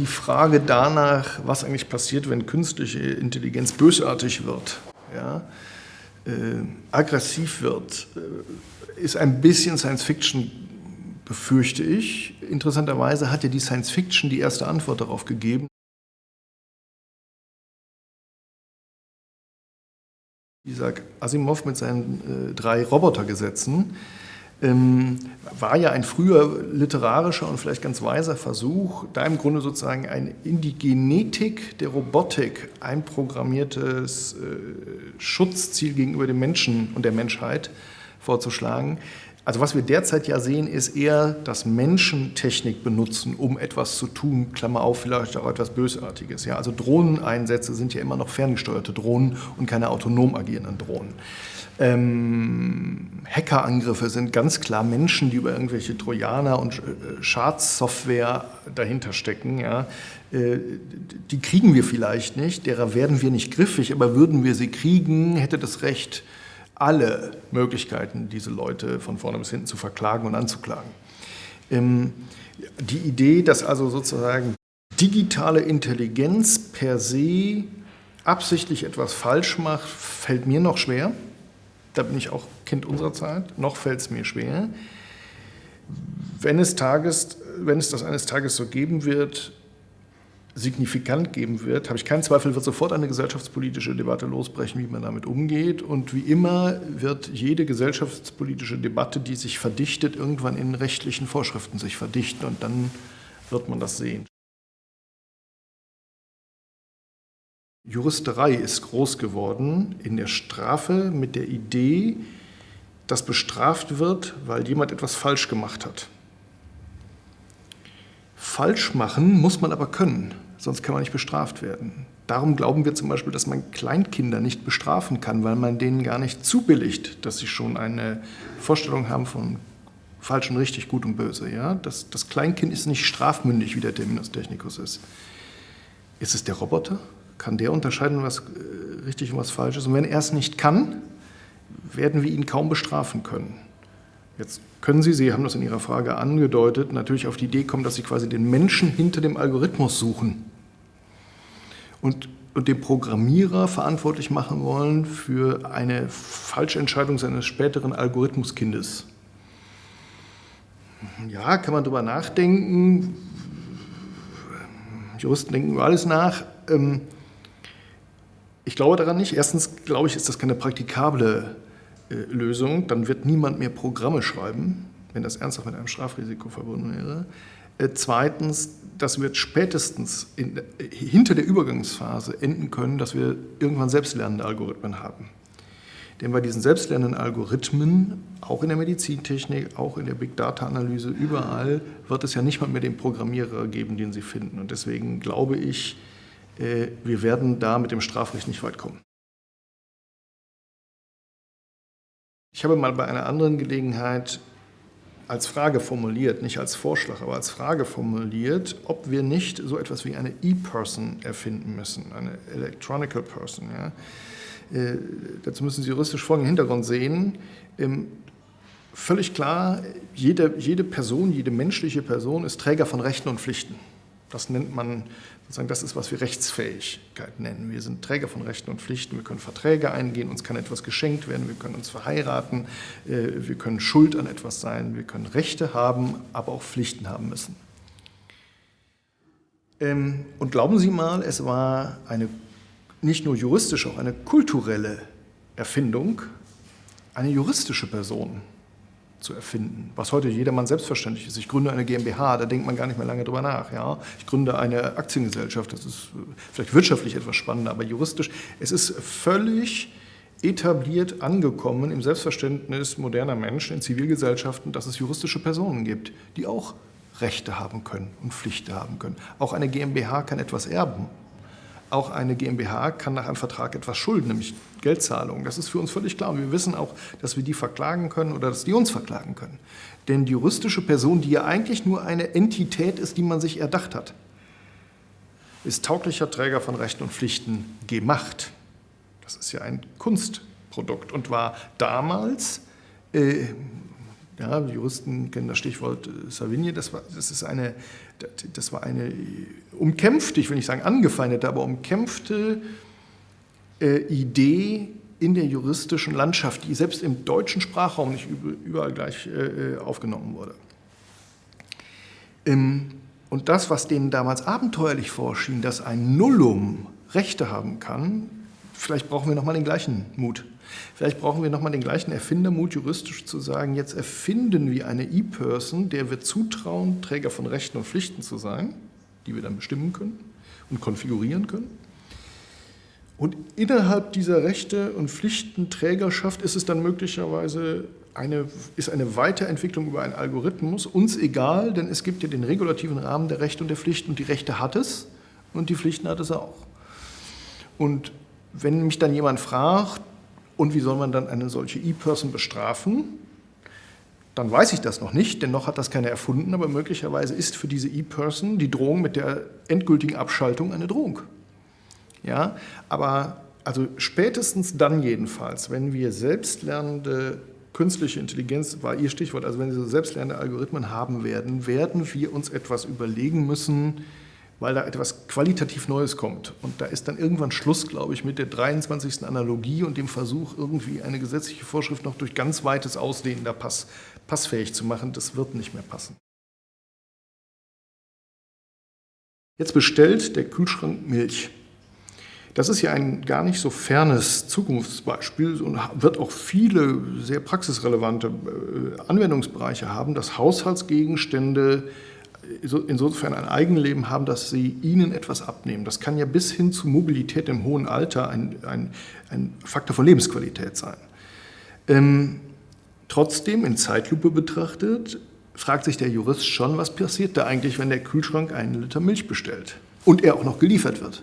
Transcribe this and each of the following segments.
die Frage danach, was eigentlich passiert, wenn künstliche Intelligenz bösartig wird, ja, äh, aggressiv wird, äh, ist ein bisschen Science Fiction, befürchte ich. Interessanterweise hat ja die Science Fiction die erste Antwort darauf gegeben. Isaac Asimov mit seinen äh, drei Robotergesetzen war ja ein früher literarischer und vielleicht ganz weiser Versuch, da im Grunde sozusagen ein in die Genetik der Robotik einprogrammiertes äh, Schutzziel gegenüber dem Menschen und der Menschheit vorzuschlagen. Also was wir derzeit ja sehen, ist eher, dass Menschen Technik benutzen, um etwas zu tun, Klammer auf, vielleicht auch etwas Bösartiges. Ja, also Drohneneinsätze sind ja immer noch ferngesteuerte Drohnen und keine autonom agierenden Drohnen. Ähm, Hackerangriffe sind ganz klar Menschen, die über irgendwelche Trojaner und äh, Schadsoftware dahinter stecken. Ja. Äh, die kriegen wir vielleicht nicht, derer werden wir nicht griffig, aber würden wir sie kriegen, hätte das Recht, alle Möglichkeiten, diese Leute von vorne bis hinten zu verklagen und anzuklagen. Ähm, die Idee, dass also sozusagen digitale Intelligenz per se absichtlich etwas falsch macht, fällt mir noch schwer da bin ich auch Kind unserer Zeit, noch fällt es mir schwer. Wenn es, Tages, wenn es das eines Tages so geben wird, signifikant geben wird, habe ich keinen Zweifel, wird sofort eine gesellschaftspolitische Debatte losbrechen, wie man damit umgeht. Und wie immer wird jede gesellschaftspolitische Debatte, die sich verdichtet, irgendwann in rechtlichen Vorschriften sich verdichten und dann wird man das sehen. Juristerei ist groß geworden in der Strafe mit der Idee, dass bestraft wird, weil jemand etwas falsch gemacht hat. Falsch machen muss man aber können, sonst kann man nicht bestraft werden. Darum glauben wir zum Beispiel, dass man Kleinkinder nicht bestrafen kann, weil man denen gar nicht zubilligt, dass sie schon eine Vorstellung haben von falsch und richtig, gut und böse. Ja? Das, das Kleinkind ist nicht strafmündig, wie der Terminus technicus ist. Ist es der Roboter? kann der unterscheiden, was äh, richtig und was falsch ist. Und wenn er es nicht kann, werden wir ihn kaum bestrafen können. Jetzt können Sie, Sie haben das in Ihrer Frage angedeutet, natürlich auf die Idee kommen, dass Sie quasi den Menschen hinter dem Algorithmus suchen und, und den Programmierer verantwortlich machen wollen für eine Falschentscheidung seines späteren Algorithmuskindes. Ja, kann man darüber nachdenken. Juristen denken über alles nach. Ähm, ich glaube daran nicht. Erstens glaube ich, ist das keine praktikable äh, Lösung. Dann wird niemand mehr Programme schreiben, wenn das ernsthaft mit einem Strafrisiko verbunden wäre. Äh, zweitens, das wird spätestens in, äh, hinter der Übergangsphase enden können, dass wir irgendwann selbstlernende Algorithmen haben. Denn bei diesen selbstlernenden Algorithmen, auch in der Medizintechnik, auch in der Big Data Analyse, überall wird es ja nicht mal mehr den Programmierer geben, den Sie finden. Und deswegen glaube ich, äh, wir werden da mit dem Strafrecht nicht weit kommen. Ich habe mal bei einer anderen Gelegenheit als Frage formuliert, nicht als Vorschlag, aber als Frage formuliert, ob wir nicht so etwas wie eine E-Person erfinden müssen, eine Electronical Person. Ja. Äh, dazu müssen Sie juristisch folgenden Hintergrund sehen. Ähm, völlig klar, jede, jede Person, jede menschliche Person ist Träger von Rechten und Pflichten. Das nennt man, sozusagen, das ist, was wir Rechtsfähigkeit nennen. Wir sind Träger von Rechten und Pflichten, wir können Verträge eingehen, uns kann etwas geschenkt werden, wir können uns verheiraten, äh, wir können schuld an etwas sein, wir können Rechte haben, aber auch Pflichten haben müssen. Ähm, und glauben Sie mal, es war eine nicht nur juristische, auch eine kulturelle Erfindung, eine juristische Person zu erfinden, was heute jedermann selbstverständlich ist. Ich gründe eine GmbH, da denkt man gar nicht mehr lange drüber nach. Ja? Ich gründe eine Aktiengesellschaft, das ist vielleicht wirtschaftlich etwas spannender, aber juristisch, es ist völlig etabliert angekommen im Selbstverständnis moderner Menschen in Zivilgesellschaften, dass es juristische Personen gibt, die auch Rechte haben können und Pflichten haben können. Auch eine GmbH kann etwas erben auch eine GmbH kann nach einem Vertrag etwas schulden, nämlich Geldzahlungen. Das ist für uns völlig klar. Und wir wissen auch, dass wir die verklagen können oder dass die uns verklagen können. Denn die juristische Person, die ja eigentlich nur eine Entität ist, die man sich erdacht hat, ist tauglicher Träger von Rechten und Pflichten gemacht. Das ist ja ein Kunstprodukt und war damals, äh, ja, Juristen kennen das Stichwort Savigny, das, war, das ist eine das war eine umkämpfte, ich will nicht sagen angefeindete, aber umkämpfte äh, Idee in der juristischen Landschaft, die selbst im deutschen Sprachraum nicht überall gleich äh, aufgenommen wurde. Ähm, und das, was denen damals abenteuerlich vorschien, dass ein Nullum Rechte haben kann, vielleicht brauchen wir nochmal den gleichen Mut. Vielleicht brauchen wir nochmal den gleichen Erfindermut, juristisch zu sagen, jetzt erfinden wir eine E-Person, der wir zutrauen, Träger von Rechten und Pflichten zu sein, die wir dann bestimmen können und konfigurieren können. Und innerhalb dieser Rechte- und Pflichtenträgerschaft ist es dann möglicherweise eine, ist eine Weiterentwicklung über einen Algorithmus uns egal, denn es gibt ja den regulativen Rahmen der Rechte und der Pflichten und die Rechte hat es und die Pflichten hat es auch. Und wenn mich dann jemand fragt, und wie soll man dann eine solche E-Person bestrafen? Dann weiß ich das noch nicht, denn noch hat das keiner erfunden, aber möglicherweise ist für diese E-Person die Drohung mit der endgültigen Abschaltung eine Drohung. Ja, aber also spätestens dann jedenfalls, wenn wir selbstlernende künstliche Intelligenz war Ihr Stichwort, also wenn wir so selbstlernende Algorithmen haben werden, werden wir uns etwas überlegen müssen, weil da etwas qualitativ Neues kommt. Und da ist dann irgendwann Schluss, glaube ich, mit der 23. Analogie und dem Versuch, irgendwie eine gesetzliche Vorschrift noch durch ganz weites Ausdehnen da pass, passfähig zu machen. Das wird nicht mehr passen. Jetzt bestellt der Kühlschrank Milch. Das ist ja ein gar nicht so fernes Zukunftsbeispiel und wird auch viele sehr praxisrelevante äh, Anwendungsbereiche haben, dass Haushaltsgegenstände insofern ein Eigenleben haben, dass sie ihnen etwas abnehmen. Das kann ja bis hin zu Mobilität im hohen Alter ein, ein, ein Faktor von Lebensqualität sein. Ähm, trotzdem, in Zeitlupe betrachtet, fragt sich der Jurist schon, was passiert da eigentlich, wenn der Kühlschrank einen Liter Milch bestellt und er auch noch geliefert wird.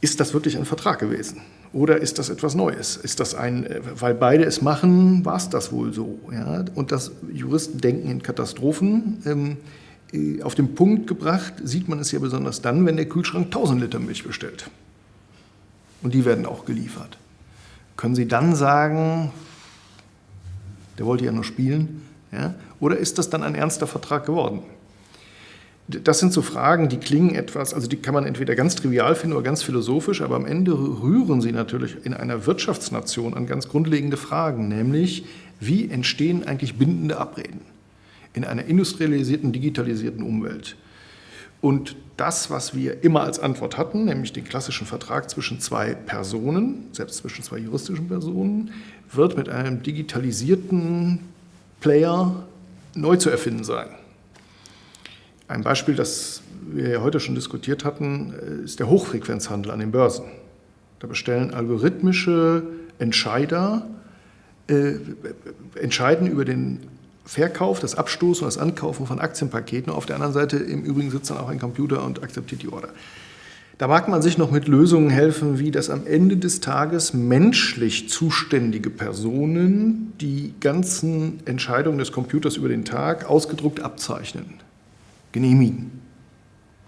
Ist das wirklich ein Vertrag gewesen? Oder ist das etwas Neues? Ist das ein, weil beide es machen, war es das wohl so? Ja? Und das Juristen denken in Katastrophen. Ähm, äh, auf den Punkt gebracht sieht man es ja besonders dann, wenn der Kühlschrank 1000 Liter Milch bestellt. Und die werden auch geliefert. Können Sie dann sagen, der wollte ja nur spielen? Ja? Oder ist das dann ein ernster Vertrag geworden? Das sind so Fragen, die klingen etwas, also die kann man entweder ganz trivial finden oder ganz philosophisch, aber am Ende rühren sie natürlich in einer Wirtschaftsnation an ganz grundlegende Fragen, nämlich wie entstehen eigentlich bindende Abreden in einer industrialisierten, digitalisierten Umwelt. Und das, was wir immer als Antwort hatten, nämlich den klassischen Vertrag zwischen zwei Personen, selbst zwischen zwei juristischen Personen, wird mit einem digitalisierten Player neu zu erfinden sein. Ein Beispiel, das wir heute schon diskutiert hatten, ist der Hochfrequenzhandel an den Börsen. Da bestellen algorithmische Entscheider, äh, entscheiden über den Verkauf, das Abstoßen und das Ankaufen von Aktienpaketen. Auf der anderen Seite im Übrigen sitzt dann auch ein Computer und akzeptiert die Order. Da mag man sich noch mit Lösungen helfen, wie das am Ende des Tages menschlich zuständige Personen die ganzen Entscheidungen des Computers über den Tag ausgedruckt abzeichnen genehmigen,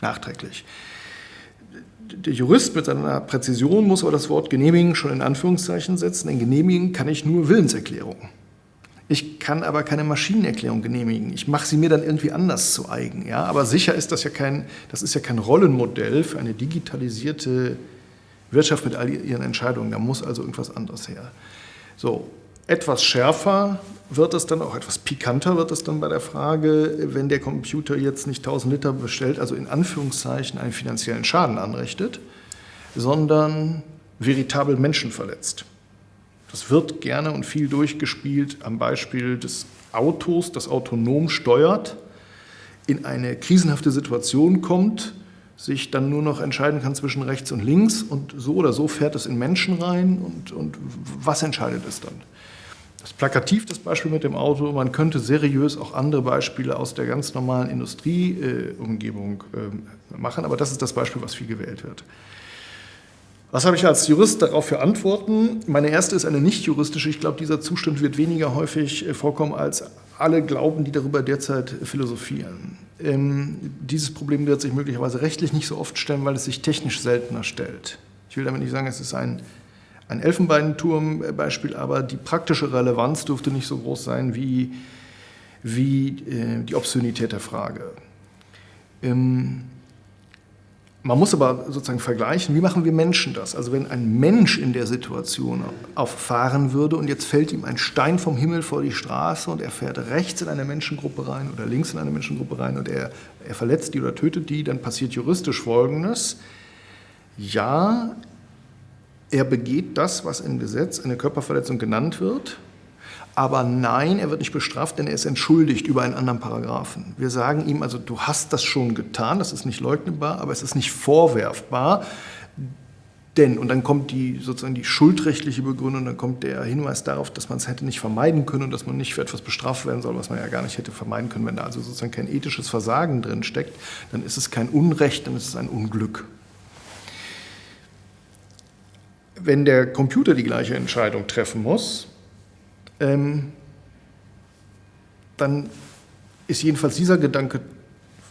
nachträglich. Der Jurist mit seiner Präzision muss aber das Wort genehmigen schon in Anführungszeichen setzen, denn genehmigen kann ich nur Willenserklärungen. Ich kann aber keine Maschinenerklärung genehmigen. Ich mache sie mir dann irgendwie anders zu eigen. Ja? Aber sicher ist das ja kein, das ist ja kein Rollenmodell für eine digitalisierte Wirtschaft mit all ihren Entscheidungen. Da muss also irgendwas anderes her. So, etwas schärfer wird es dann, auch etwas pikanter wird es dann bei der Frage, wenn der Computer jetzt nicht 1000 Liter bestellt, also in Anführungszeichen einen finanziellen Schaden anrichtet, sondern veritabel Menschen verletzt. Das wird gerne und viel durchgespielt am Beispiel des Autos, das autonom steuert, in eine krisenhafte Situation kommt, sich dann nur noch entscheiden kann zwischen rechts und links und so oder so fährt es in Menschen rein und, und was entscheidet es dann? Das plakativ das Beispiel mit dem Auto. Man könnte seriös auch andere Beispiele aus der ganz normalen Industrieumgebung äh, machen, aber das ist das Beispiel, was viel gewählt wird. Was habe ich als Jurist darauf für Antworten? Meine erste ist eine nicht juristische. Ich glaube, dieser Zustand wird weniger häufig äh, vorkommen, als alle glauben, die darüber derzeit philosophieren. Ähm, dieses Problem wird sich möglicherweise rechtlich nicht so oft stellen, weil es sich technisch seltener stellt. Ich will damit nicht sagen, es ist ein ein Elfenbeinturm-Beispiel, aber die praktische Relevanz dürfte nicht so groß sein wie, wie äh, die Obszönität der Frage. Man muss aber sozusagen vergleichen, wie machen wir Menschen das? Also wenn ein Mensch in der Situation auffahren würde und jetzt fällt ihm ein Stein vom Himmel vor die Straße und er fährt rechts in eine Menschengruppe rein oder links in eine Menschengruppe rein und er, er verletzt die oder tötet die, dann passiert juristisch Folgendes. Ja, er begeht das, was im Gesetz eine Körperverletzung genannt wird, aber nein, er wird nicht bestraft, denn er ist entschuldigt über einen anderen Paragraphen. Wir sagen ihm also, du hast das schon getan, das ist nicht leugnbar, aber es ist nicht vorwerfbar. Denn, und dann kommt die, sozusagen die schuldrechtliche Begründung, dann kommt der Hinweis darauf, dass man es hätte nicht vermeiden können und dass man nicht für etwas bestraft werden soll, was man ja gar nicht hätte vermeiden können. Wenn da also sozusagen kein ethisches Versagen drin steckt, dann ist es kein Unrecht, dann ist es ein Unglück. Wenn der Computer die gleiche Entscheidung treffen muss, ähm, dann ist jedenfalls dieser Gedanke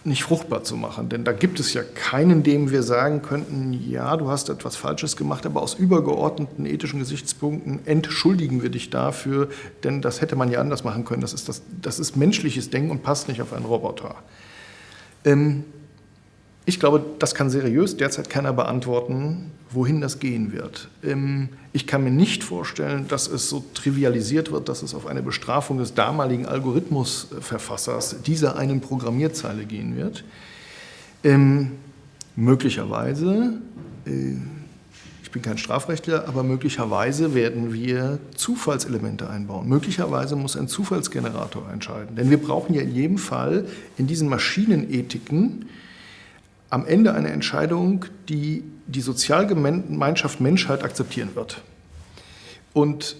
nicht fruchtbar zu machen. Denn da gibt es ja keinen, dem wir sagen könnten, ja, du hast etwas Falsches gemacht, aber aus übergeordneten ethischen Gesichtspunkten entschuldigen wir dich dafür, denn das hätte man ja anders machen können. Das ist, das, das ist menschliches Denken und passt nicht auf einen Roboter. Ähm, ich glaube, das kann seriös derzeit keiner beantworten, wohin das gehen wird. Ähm, ich kann mir nicht vorstellen, dass es so trivialisiert wird, dass es auf eine Bestrafung des damaligen Algorithmusverfassers dieser einen Programmierzeile gehen wird. Ähm, möglicherweise, äh, ich bin kein Strafrechtler, aber möglicherweise werden wir Zufallselemente einbauen. Möglicherweise muss ein Zufallsgenerator entscheiden. Denn wir brauchen ja in jedem Fall in diesen Maschinenethiken am Ende eine Entscheidung, die die Sozialgemeinschaft Menschheit akzeptieren wird. Und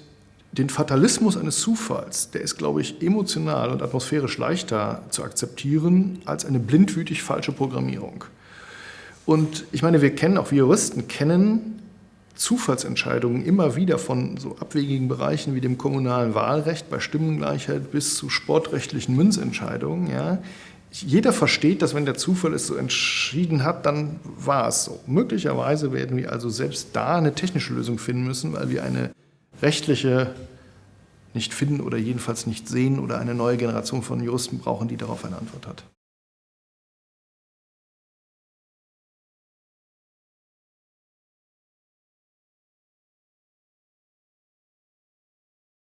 den Fatalismus eines Zufalls, der ist, glaube ich, emotional und atmosphärisch leichter zu akzeptieren als eine blindwütig falsche Programmierung. Und ich meine, wir kennen, auch wir Juristen kennen Zufallsentscheidungen immer wieder von so abwegigen Bereichen wie dem kommunalen Wahlrecht bei Stimmengleichheit bis zu sportrechtlichen Münzentscheidungen, ja, jeder versteht, dass wenn der Zufall es so entschieden hat, dann war es so. Möglicherweise werden wir also selbst da eine technische Lösung finden müssen, weil wir eine rechtliche nicht finden oder jedenfalls nicht sehen oder eine neue Generation von Juristen brauchen, die darauf eine Antwort hat.